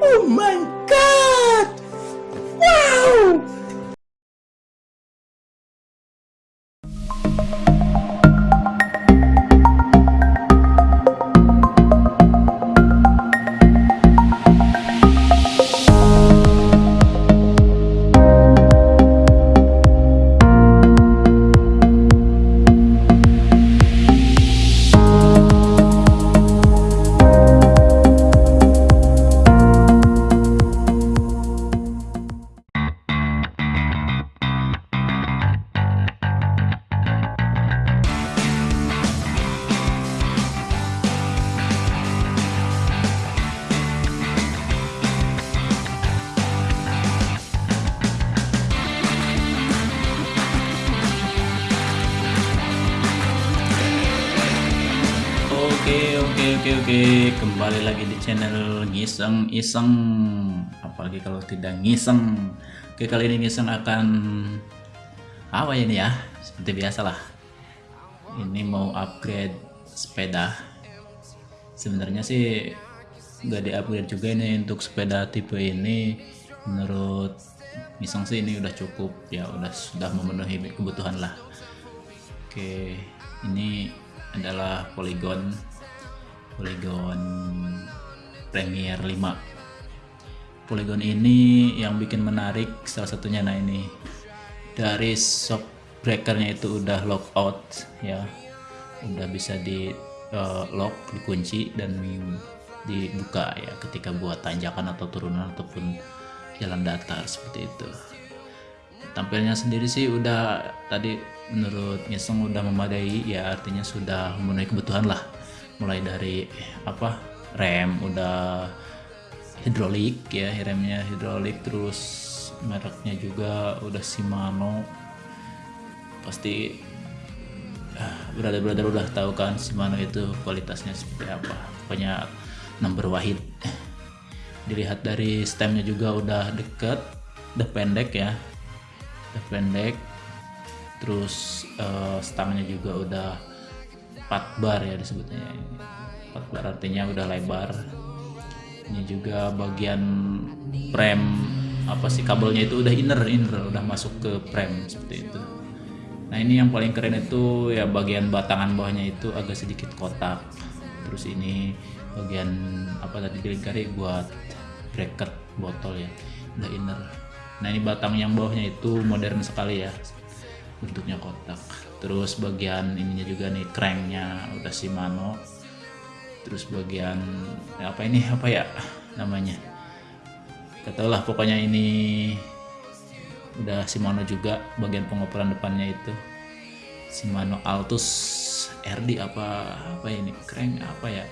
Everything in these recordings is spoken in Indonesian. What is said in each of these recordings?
Oh my channel ngiseng iseng apalagi kalau tidak ngiseng. Oke kali ini ngiseng akan apa ini ya? Seperti biasa lah ini mau upgrade sepeda. Sebenarnya sih nggak di upgrade juga ini untuk sepeda tipe ini. Menurut ngiseng sih ini udah cukup ya udah sudah memenuhi kebutuhan lah. Oke ini adalah Polygon Polygon Premier 5 Polygon ini yang bikin menarik salah satunya nah ini. Dari shock breakernya itu udah lockout ya. Udah bisa di uh, lock dikunci dan dibuka ya ketika buat tanjakan atau turunan ataupun jalan datar seperti itu. Tampilnya sendiri sih udah tadi menurut Ngiseng udah memadai ya artinya sudah memenuhi kebutuhan lah. Mulai dari apa rem udah hidrolik ya remnya hidrolik terus mereknya juga udah Shimano. Pasti uh, brother-brother udah tahu kan Shimano itu kualitasnya seperti apa. Pokoknya number wahid. Dilihat dari stemnya juga udah deket udah pendek ya. Udah pendek. Terus uh, stangnya juga udah 4 bar ya disebutnya 4 bar artinya udah lebar. Ini juga bagian frame apa sih kabelnya itu udah inner inner udah masuk ke frame seperti itu. Nah ini yang paling keren itu ya bagian batangan bawahnya itu agak sedikit kotak. Terus ini bagian apa tadi dilingkari buat bracket botol ya udah inner. Nah ini batang yang bawahnya itu modern sekali ya bentuknya kotak. Terus bagian ininya juga nih cranknya udah Shimano terus bagian apa ini apa ya namanya? Katalah pokoknya ini udah Shimano juga bagian pengoperan depannya itu. Shimano Altus RD apa apa ini crank apa ya?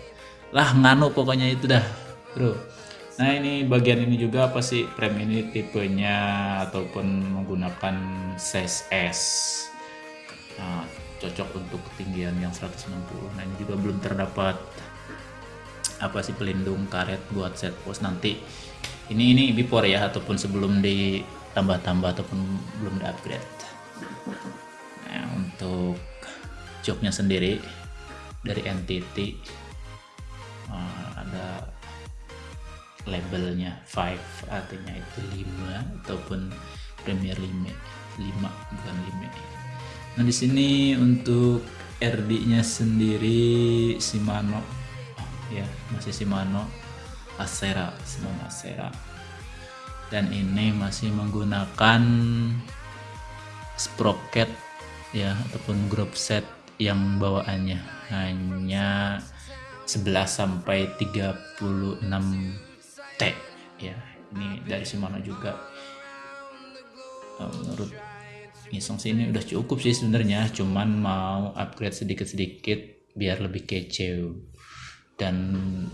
Lah nganu pokoknya itu dah bro. Nah ini bagian ini juga apa sih? Frame ini tipenya ataupun menggunakan size S. Nah, cocok untuk ketinggian yang 190 nah ini juga belum terdapat apa sih pelindung karet buat set post nanti. Ini ini before ya ataupun sebelum ditambah-tambah ataupun belum di upgrade nah untuk joknya sendiri dari entity nah, ada labelnya 5 artinya itu 5 ataupun Premier 5 5 bukan 5 nah di sini untuk RD nya sendiri Shimano ya masih Shimano Acera Shimano Acera. Dan ini masih menggunakan sprocket ya ataupun group set yang bawaannya. Hanya 11 sampai 36 T ya. Ini dari Shimano juga. Uh, menurut Nisong sih ini udah cukup sih sebenarnya. Cuman mau upgrade sedikit-sedikit biar lebih kece dan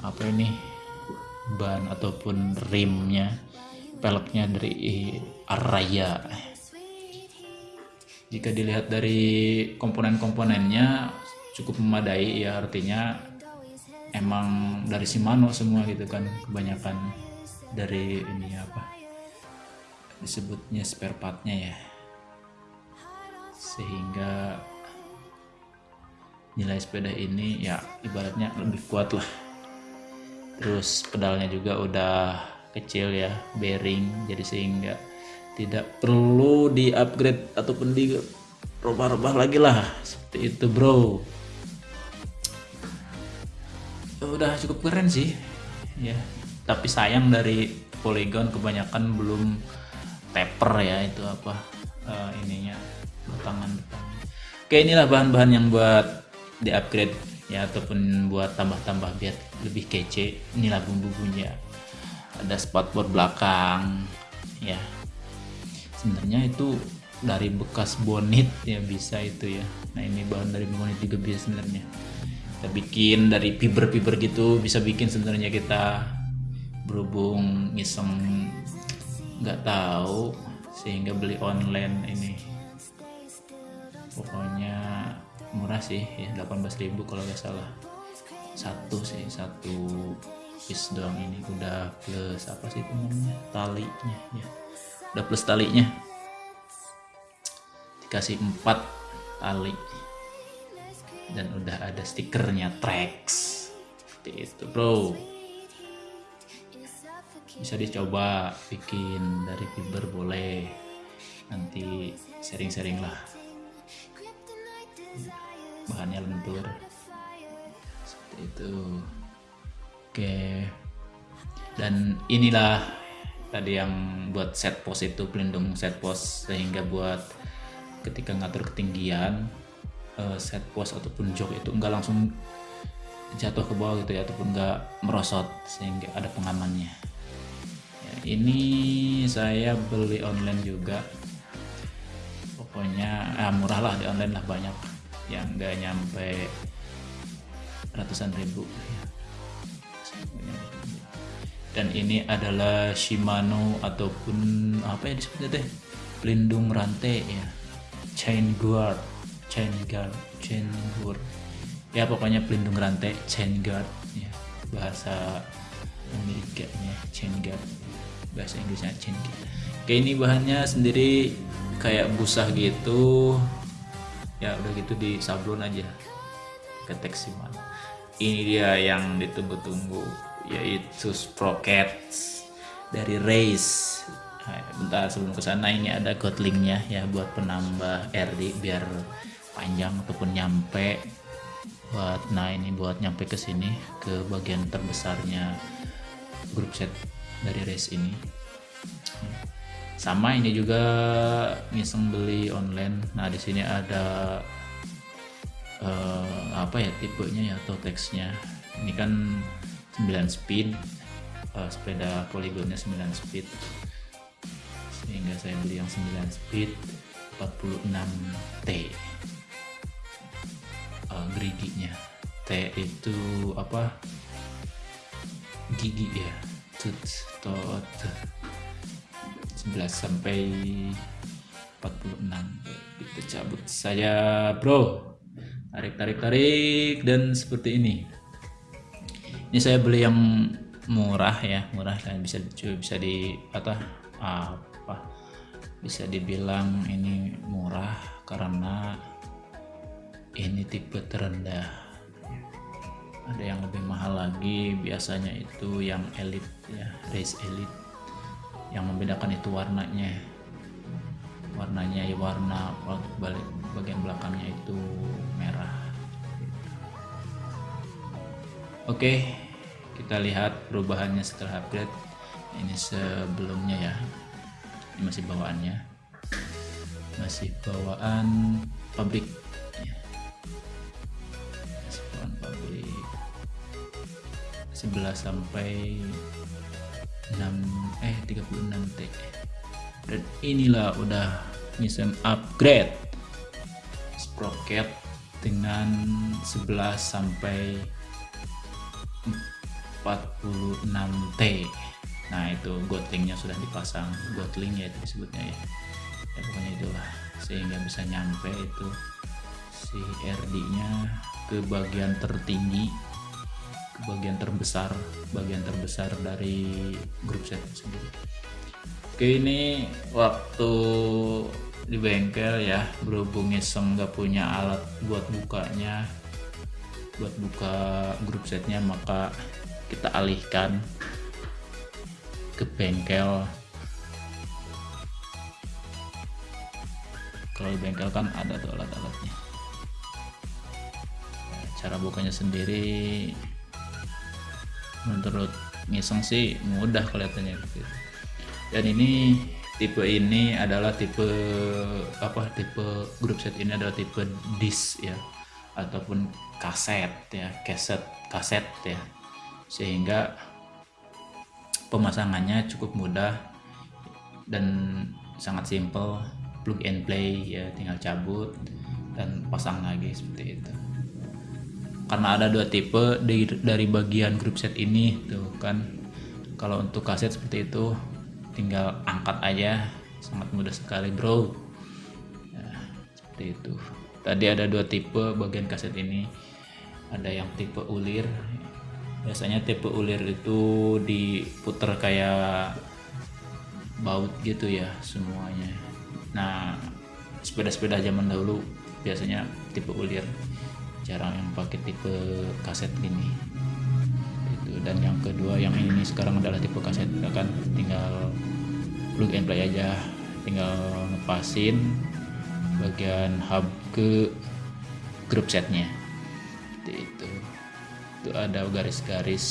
apa ini ban ataupun rimnya peleknya dari Araya jika dilihat dari komponen-komponennya cukup memadai ya artinya emang dari Shimano semua gitu kan kebanyakan dari ini apa disebutnya spare partnya ya. Sehingga nilai sepeda ini ya ibaratnya lebih kuat lah. Terus pedalnya juga udah kecil ya bearing jadi sehingga tidak perlu di upgrade ataupun di rubah-rubah lagi lah. Seperti itu bro. Udah cukup keren sih. Ya tapi sayang dari Polygon kebanyakan belum taper ya itu apa uh, ininya tangan depan oke inilah bahan-bahan yang buat di upgrade ya ataupun buat tambah-tambah biar lebih kece inilah bumbu-bumbunya. Ada spotboard belakang ya. Sebenarnya itu dari bekas bonit ya bisa itu ya. Nah ini bahan dari bonit juga bisa sebenarnya. Kita bikin dari fiber-fiber gitu bisa bikin sebenarnya kita berhubung ngiseng nggak tahu sehingga beli online ini. Pokoknya murah sih ya 18.000 kalau nggak salah. Satu sih satu piece doang ini. Udah plus apa sih itu namanya? Talinya ya. Udah plus talinya. Dikasih empat tali. Dan udah ada stikernya Trax seperti itu bro. Bisa dicoba bikin dari fiber boleh. Nanti sering-sering lah bahannya lentur. Seperti itu. Oke. Dan inilah tadi yang buat set post itu pelindung set post sehingga buat ketika ngatur ketinggian uh, set post ataupun jok itu enggak langsung jatuh ke bawah gitu ya ataupun enggak merosot sehingga ada pengamannya. Ya, ini saya beli online juga. Pokoknya ah, murah lah di online lah banyak yang enggak nyampe ratusan ribu. Dan ini adalah Shimano ataupun apa ya disebutnya teh? Pelindung rantai ya. Chain guard chain guard chain guard. Ya pokoknya pelindung rantai chain guard ya. Bahasa Amerikanya chain guard. Bahasa Inggrisnya chain guard. Kayak ini bahannya sendiri kayak busah gitu ya udah gitu di sablon aja. Ke teks Shimano ini dia yang ditunggu-tunggu yaitu sprockets dari race nah, bentar sebelum ke sana ini ada gotlingnya ya buat penambah RD biar panjang ataupun nyampe. Buat nah ini buat nyampe ke sini ke bagian terbesarnya grup set dari race ini sama ini juga ngiseng beli online. Nah di sini ada uh, apa ya tipenya ya atau teksnya. Ini kan 9 speed uh, sepeda poligonnya 9 speed. Sehingga saya beli yang 9 speed 46T uh, geriginya. T itu apa? Gigi ya. Tooth tot 11 sampai 46 kita cabut. Saja bro tarik tarik tarik dan seperti ini. Ini saya beli yang murah ya murah dan bisa bisa di apa apa bisa dibilang ini murah karena ini tipe terendah. Ada yang lebih mahal lagi biasanya itu yang elite ya race elite yang membedakan itu warnanya. Warnanya ya warna balik bagian belakangnya itu merah. Oke kita lihat perubahannya setelah upgrade. Ini sebelumnya ya. Ini masih bawaannya. Masih bawaan pabrik. Ya. masih bawaan pabrik. 11 sampai 6 eh 36 T. Dan inilah udah misem upgrade sprocket dengan 11 sampai 46T nah itu gotlingnya sudah dipasang. Gotling ya itu disebutnya ya. Ya pokoknya itulah. Sehingga bisa nyampe itu si RD nya ke bagian tertinggi bagian terbesar bagian terbesar dari grup set sendiri oke ini waktu di bengkel ya berhubung iseng nggak punya alat buat bukanya buat buka grup setnya maka kita alihkan ke bengkel. Kalau bengkel kan ada tuh alat-alatnya. Cara bukanya sendiri menurut ngiseng sih mudah kelihatannya gitu. Dan ini tipe ini adalah tipe apa tipe grup set ini adalah tipe disc ya ataupun kaset ya kaset kaset ya. Sehingga pemasangannya cukup mudah dan sangat simple plug and play ya tinggal cabut dan pasang lagi seperti itu karena ada dua tipe dari, dari bagian grup set ini tuh kan. Kalau untuk kaset seperti itu tinggal angkat aja. Sangat mudah sekali bro. Ya, seperti itu. Tadi ada dua tipe bagian kaset ini. Ada yang tipe ulir. Biasanya tipe ulir itu diputer kayak baut gitu ya semuanya. Nah sepeda-sepeda zaman dahulu biasanya tipe ulir jarang yang pakai tipe kaset gini itu dan yang kedua yang ini sekarang adalah tipe kaset. Kan tinggal plug and play aja. Tinggal ngepasin bagian hub ke grup setnya. Seperti itu. Itu ada garis-garis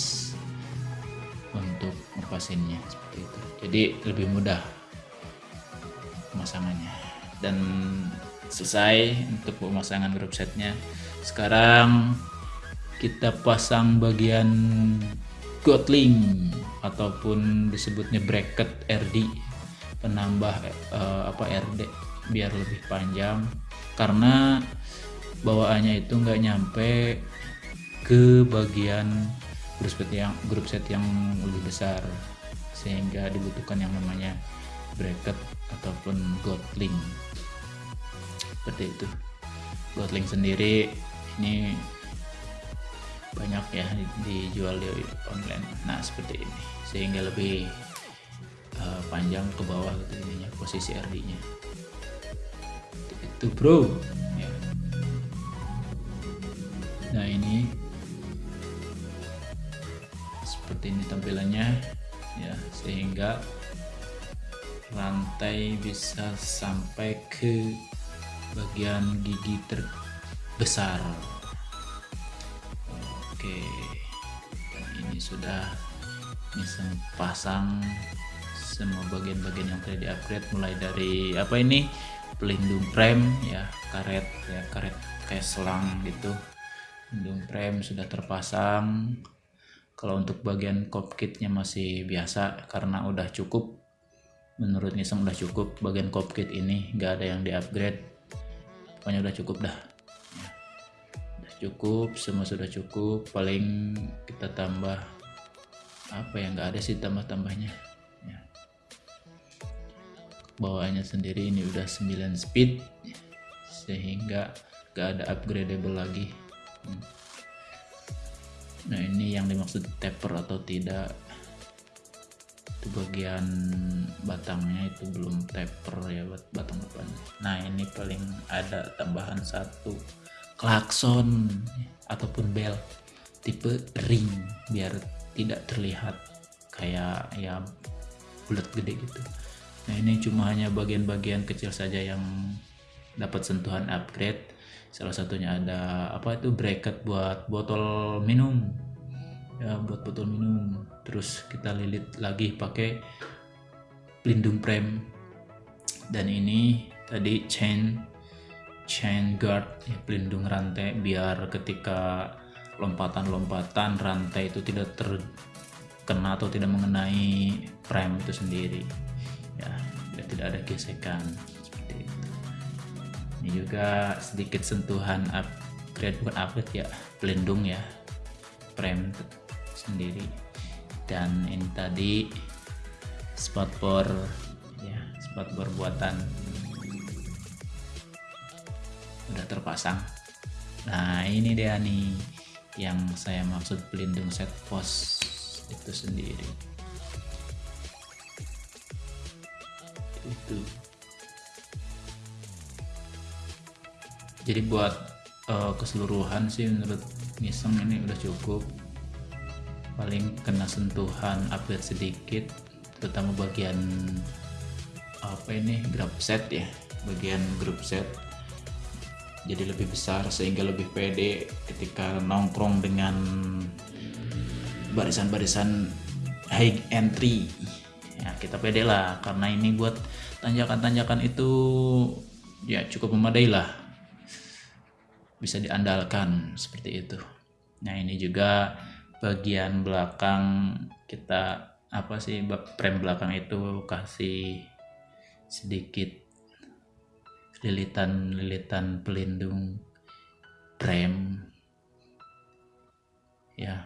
untuk ngepasinnya seperti itu. Jadi lebih mudah pemasangannya. Dan selesai untuk pemasangan grup setnya sekarang kita pasang bagian Gotling ataupun disebutnya bracket RD penambah uh, apa RD biar lebih panjang. Karena bawaannya itu nggak nyampe ke bagian grup set yang grup set yang lebih besar sehingga dibutuhkan yang namanya bracket ataupun Gotling seperti itu. Gotling sendiri ini banyak ya dijual di online. Nah seperti ini. Sehingga lebih uh, panjang ke bawah gitu ininya posisi RD nya itu bro. Ya. nah ini. Seperti ini tampilannya. Ya sehingga rantai bisa sampai ke bagian gigi terbesar oke dan ini sudah bisa pasang semua bagian-bagian yang tadi di-upgrade mulai dari apa ini? Pelindung frame ya karet ya karet kayak selang gitu. Pelindung frame sudah terpasang. Kalau untuk bagian cockpitnya masih biasa karena udah cukup. Menurut Nissan udah cukup bagian cockpit ini nggak ada yang di-upgrade. Pokoknya udah cukup dah cukup semua sudah cukup paling kita tambah apa yang nggak ada sih tambah-tambahnya. Ya. bawaannya sendiri ini udah 9 speed sehingga nggak ada upgradable lagi. Nah ini yang dimaksud taper atau tidak itu bagian batangnya itu belum taper ya buat batang depan nah ini paling ada tambahan satu klakson ataupun bel tipe ring biar tidak terlihat kayak ya bulat gede gitu. Nah ini cuma hanya bagian-bagian kecil saja yang dapat sentuhan upgrade. Salah satunya ada apa itu bracket buat botol minum. Ya buat botol minum. Terus kita lilit lagi pakai pelindung frame. Dan ini tadi chain chain guard ya, pelindung rantai biar ketika lompatan-lompatan rantai itu tidak terkena atau tidak mengenai frame itu sendiri. Ya biar tidak ada gesekan seperti itu. Ini juga sedikit sentuhan upgrade bukan upgrade ya pelindung ya frame sendiri. Dan ini tadi spotboard ya spotboard buatan udah terpasang. Nah ini dia nih yang saya maksud pelindung set post itu sendiri. Itu. Jadi buat uh, keseluruhan sih menurut Nissan ini udah cukup. Paling kena sentuhan upgrade sedikit terutama bagian apa ini grab set ya bagian grup set jadi lebih besar sehingga lebih pede ketika nongkrong dengan barisan-barisan high entry. Ya kita pede lah karena ini buat tanjakan-tanjakan itu ya cukup memadai lah. Bisa diandalkan seperti itu. Nah ini juga bagian belakang kita apa sih frame belakang itu kasih sedikit lilitan-lilitan pelindung frame ya.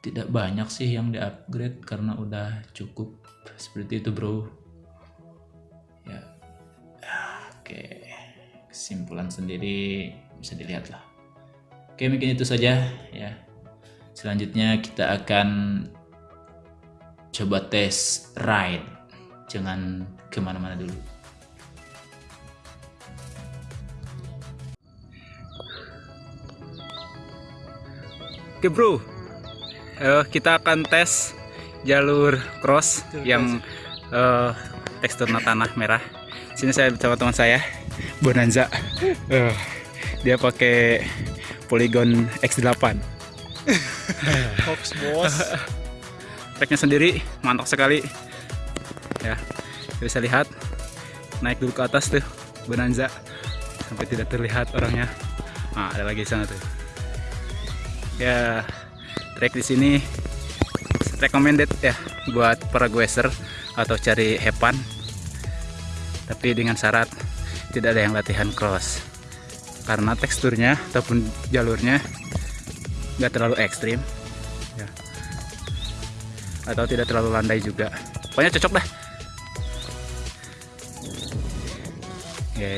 Tidak banyak sih yang di upgrade karena udah cukup seperti itu bro. Ya oke. Kesimpulan sendiri bisa dilihat lah. Oke mungkin itu saja ya. Selanjutnya kita akan coba tes ride. Jangan ke mana-mana dulu Oke bro, uh, kita akan tes jalur cross yang uh, teksturnya tanah merah. Sini saya bersama teman saya, Bonanza. Uh, dia pakai Polygon X8. Hoax bos. Tracknya sendiri mantap sekali. Ya, bisa lihat naik dulu ke atas tuh Bonanza sampai tidak terlihat orangnya. Nah, ada lagi di sana tuh ya track di sini recommended ya buat para gueser atau cari hepan. Tapi dengan syarat tidak ada yang latihan cross. Karena teksturnya ataupun jalurnya nggak terlalu ekstrim ya. atau tidak terlalu landai juga. Pokoknya cocok dah. Oke.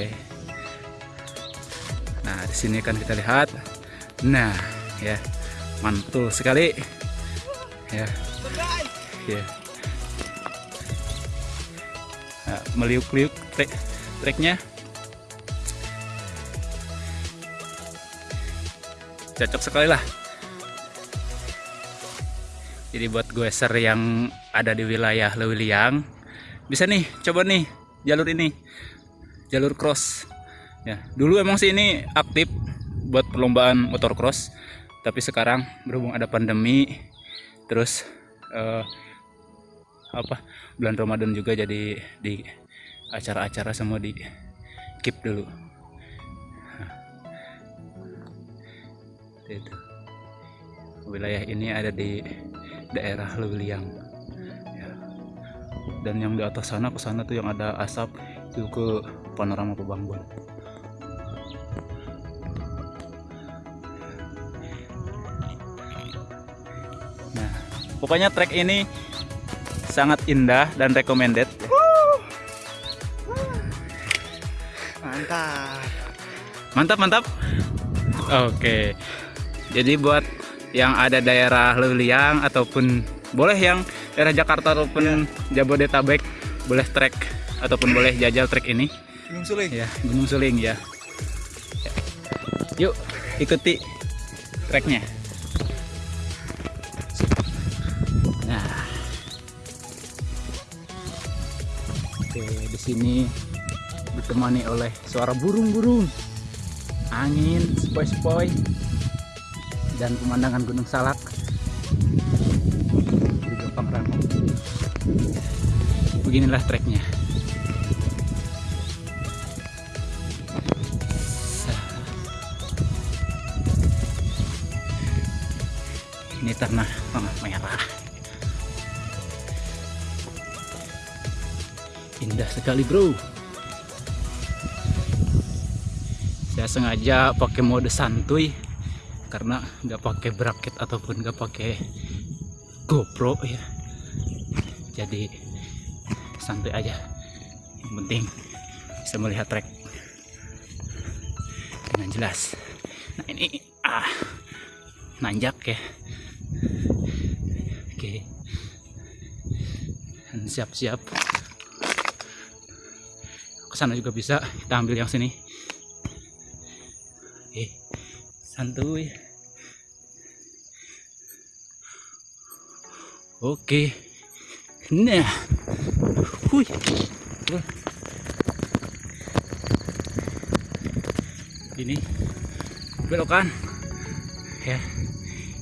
Nah di sini kan kita lihat. Nah ya mantul sekali. Ya. Ya. Nah, meliuk-liuk trek treknya cocok sekali lah. Jadi buat gueser yang ada di wilayah Lewiliang bisa nih coba nih jalur ini. Jalur cross. Ya dulu emang sih ini aktif buat perlombaan motor cross tapi sekarang berhubung ada pandemi terus uh, apa bulan Ramadan juga jadi di acara-acara semua di keep dulu. Itu. Wilayah ini ada di daerah Lewiliang ya. dan yang di atas sana ke sana tuh yang ada asap itu ke panorama Pebangbuan pokoknya trek ini sangat indah dan recommended. Mantap. mantap mantap. Oke. Jadi buat yang ada daerah Leuliang ataupun boleh yang daerah Jakarta ataupun Jabodetabek boleh trek ataupun boleh jajal trek ini. Gunung Suling. ya Gunung Suling ya. Yuk ikuti treknya di sini ditemani oleh suara burung-burung, angin sepoi-sepoi, dan pemandangan Gunung Salak di Rango. Beginilah treknya. Indah sekali bro. Saya sengaja pakai mode santuy karena nggak pakai bracket ataupun nggak pakai GoPro ya. Jadi santuy aja. Yang penting bisa melihat trek dengan jelas. Nah ini ah nanjak ya. Oke. Siap-siap sana juga bisa kita ambil yang sini eh santuy Oke. Nah. Hui. Ini belokan. Ya.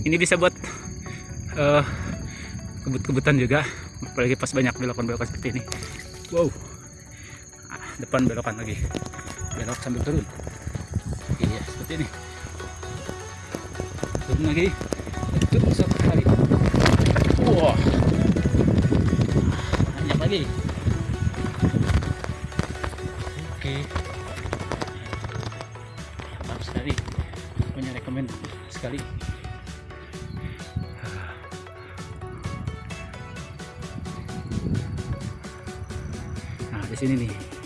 Ini bisa buat eh, kebut-kebutan juga. Apalagi pas banyak belokan-belokan seperti ini. Wow. Depan belokan lagi. Belok sambil turun. Iya, seperti ini. Turun lagi. Turun satu kali. Wah. Banyak lagi. Oke. Mantap sekali. Punya rekomend sekali. Nah, di sini nih